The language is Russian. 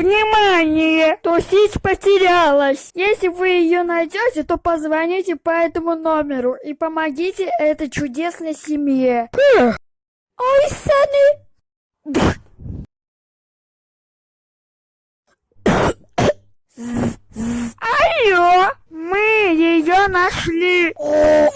Внимание! Тусить потерялась. Если вы ее найдете, то позвоните по этому номеру и помогите этой чудесной семье. Ой, Саны! Алло! Мы ее нашли! О,